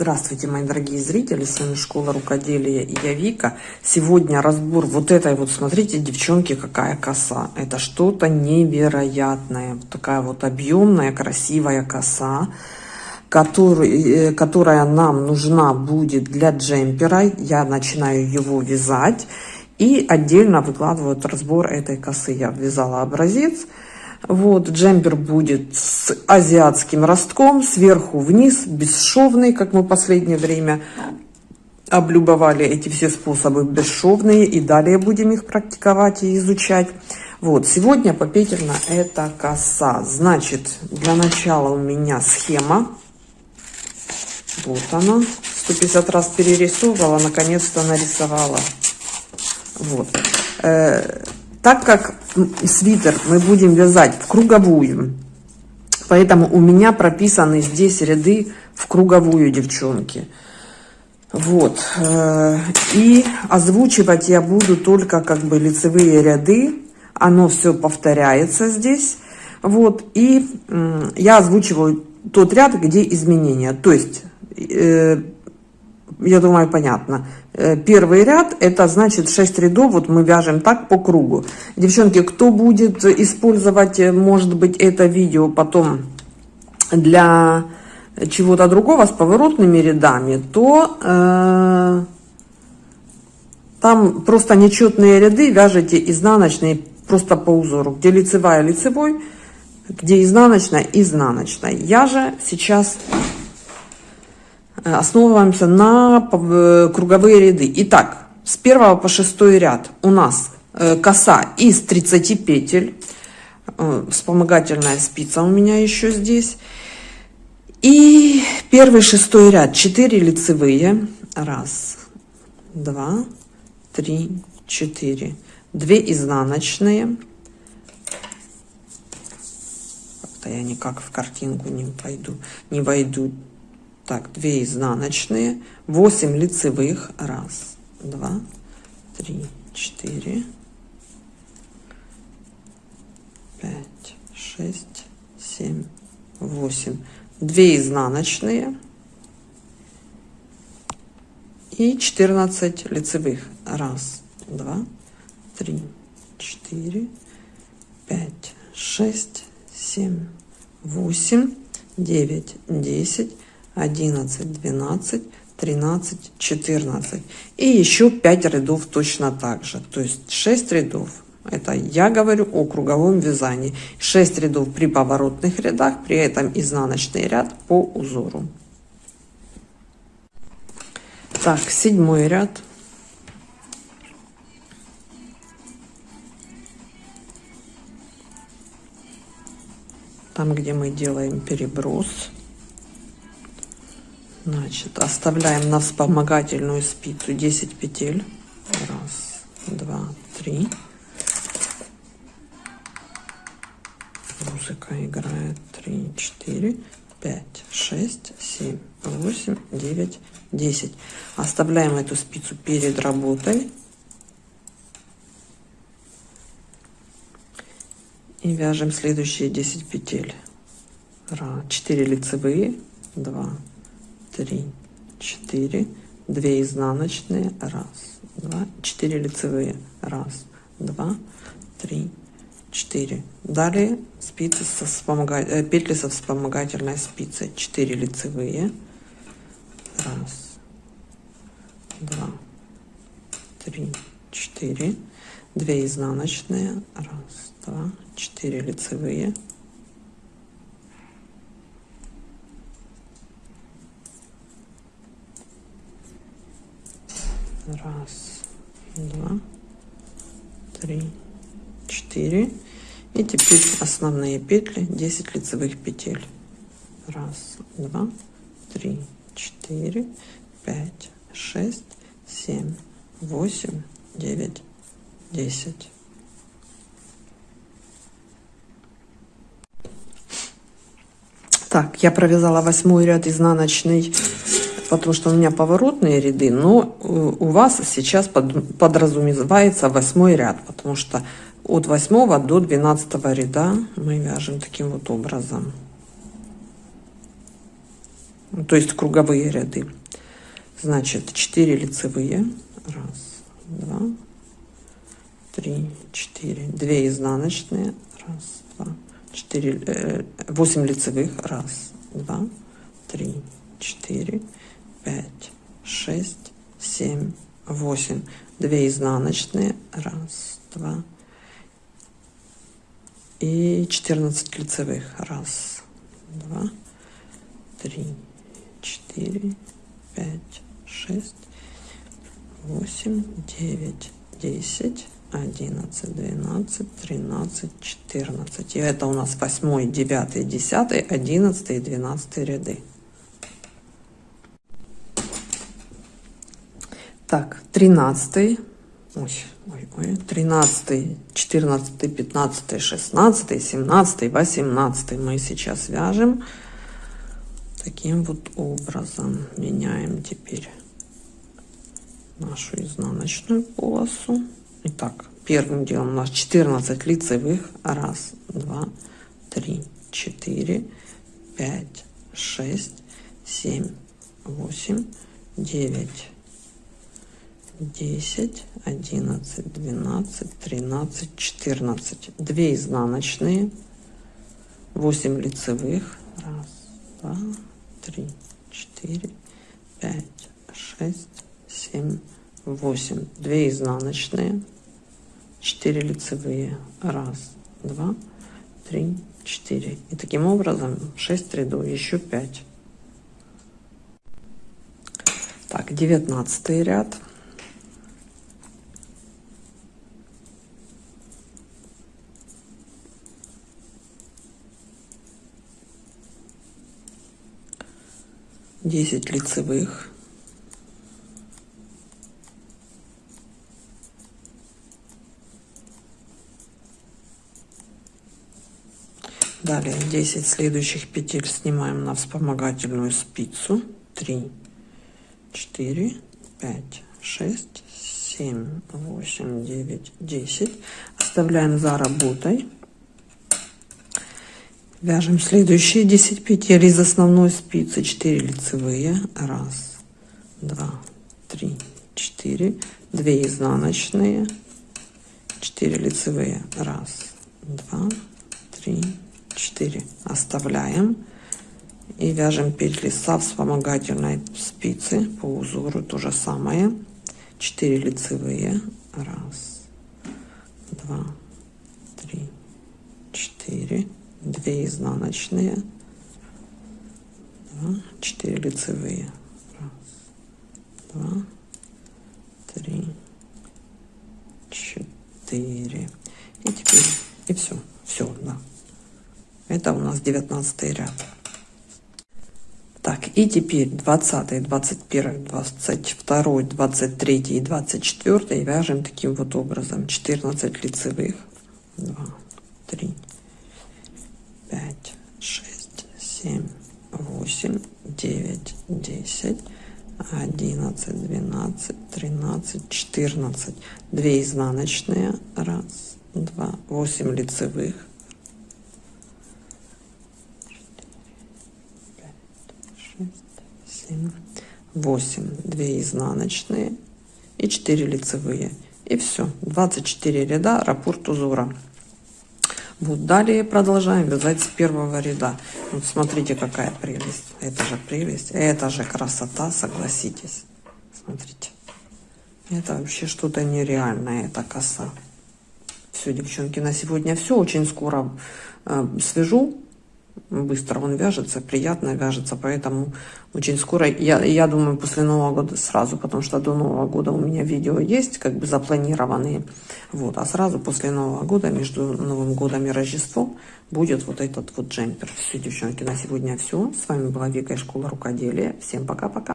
Здравствуйте, мои дорогие зрители, с вами Школа Рукоделия и я Вика. Сегодня разбор вот этой вот, смотрите, девчонки, какая коса. Это что-то невероятное. Такая вот объемная, красивая коса, который, э, которая нам нужна будет для джемпера. Я начинаю его вязать и отдельно выкладываю разбор этой косы. Я вязала образец. Вот, джемпер будет с азиатским ростком, сверху вниз, бесшовный, как мы последнее время облюбовали эти все способы бесшовные, и далее будем их практиковать и изучать. Вот, сегодня попетельно это коса. Значит, для начала у меня схема. Вот она. 150 раз перерисовывала, наконец-то нарисовала. Вот. Так как свитер мы будем вязать в круговую, поэтому у меня прописаны здесь ряды в круговую, девчонки. Вот. Э, и озвучивать я буду только как бы лицевые ряды. Оно все повторяется здесь. Вот. И я озвучиваю тот ряд, где изменения. То есть э, я думаю, понятно. Э, первый ряд, это значит 6 рядов, вот мы вяжем так по кругу. Девчонки, кто будет использовать, э, может быть, это видео потом для чего-то другого с поворотными рядами, то э, там просто нечетные ряды вяжете изнаночные просто по узору, где лицевая лицевой, где изнаночная изнаночная. Я же сейчас основываемся на э, круговые ряды. Итак, с 1 по 6 ряд у нас э, коса из 30 петель. Вспомогательная спица у меня еще здесь. И первый шестой ряд 4 лицевые. Раз, два, три, четыре. Две изнаночные. Как-то я никак в картинку не пойду, не войду. Так, 2 изнаночные, 8 лицевых. Раз, два, три, четыре, пять, шесть, семь, восемь. 2 изнаночные и 14 лицевых. Раз, два, три, четыре, пять, шесть, семь, восемь, девять, десять. 11, 12, 13, 14. И еще 5 рядов точно так же. То есть 6 рядов. Это я говорю о круговом вязании. 6 рядов при поворотных рядах, при этом изнаночный ряд по узору. Так, седьмой ряд. Там, где мы делаем переброс. Значит, оставляем на вспомогательную спицу 10 петель. Раз, два, три. Музыка играет. Три, четыре, пять, шесть, семь, восемь, девять, десять. Оставляем эту спицу перед работой. И вяжем следующие 10 петель. 4 лицевые, 2, три, четыре, две изнаночные, раз, два, четыре лицевые, раз, два, три, четыре. Далее спицы со вспомогатель, э, петли со вспомогательной спицей, четыре лицевые, раз, два, три, четыре, две изнаночные, раз, два, четыре лицевые, раз два три четыре. И теперь основные петли 10 лицевых петель. Раз два три четыре пять шесть семь восемь девять десять. Так я провязала восьмой ряд изнаночный потому что у меня поворотные ряды, но э, у вас сейчас подразумевается восьмой ряд, потому что от 8 до 12 ряда мы вяжем таким вот образом. то есть круговые ряды. Значит, 4 лицевые. Раз, два, три, четыре. 2 изнаночные. Раз, два, четыре. Э, 8 лицевых. Раз, два, три, четыре, пять, шесть, семь, восемь. 2 изнаночные. Раз, два, и 14 лицевых. Раз, два, три, четыре, пять, шесть, восемь, девять, десять, одиннадцать, двенадцать, тринадцать, четырнадцать. И это у нас восьмой, девятый, десятый, одиннадцатый и двенадцатый ряды. Так, тринадцатый ой, ой, ой, 13, 14, 15, 16, 17, 18 мы сейчас вяжем таким вот образом. Меняем теперь нашу изнаночную полосу. Итак, первым делом у нас 14 лицевых. Раз, два, три, четыре, пять, шесть, семь, восемь, девять 10, 11, 12, 13, 14. 2 изнаночные, 8 лицевых. Раз, два, три, четыре, пять, шесть, семь, восемь. 2 изнаночные, 4 лицевые. Раз, два, три, четыре. И таким образом 6 рядов, еще 5. Так, девятнадцатый ряд. 10 лицевых. Далее 10 следующих петель снимаем на вспомогательную спицу. 3, 4, 5, 6, 7, 8, 9, 10. Оставляем за работой. Вяжем следующие 10 петель из основной спицы 4 лицевые. Раз, два, три, четыре. 2 изнаночные. 4 лицевые. Раз, два, три, четыре. Оставляем. И вяжем петли со вспомогательной спицы по узору. То же самое. 4 лицевые. Раз, два, три, четыре 2 изнаночные, 2, 4 лицевые. Раз, два, три, четыре. И теперь, и все, все, да. Это у нас 19 ряд. Так, и теперь 20, 21, 22, 23 и 24 вяжем таким вот образом. 14 лицевых. 2, 3, пять, шесть, семь, восемь, девять, десять, одиннадцать, двенадцать, тринадцать, четырнадцать. Две изнаночные. Раз, два, восемь лицевых. семь, восемь, две изнаночные и 4 лицевые. И все. 24 ряда раппорт узора. Вот далее продолжаем вязать с первого ряда. Вот смотрите, какая прелесть. Это же прелесть. Это же красота, согласитесь. Смотрите. Это вообще что-то нереальное, эта коса. Все, девчонки, на сегодня все. Очень скоро э, свяжу быстро он вяжется, приятно вяжется, поэтому очень скоро, я, я думаю, после Нового года сразу, потому что до Нового года у меня видео есть, как бы запланированные, вот, а сразу после Нового года, между Новым годом и Рождеством, будет вот этот вот джемпер. Все, девчонки, на сегодня все. С вами была Вика из школы рукоделия. Всем пока-пока.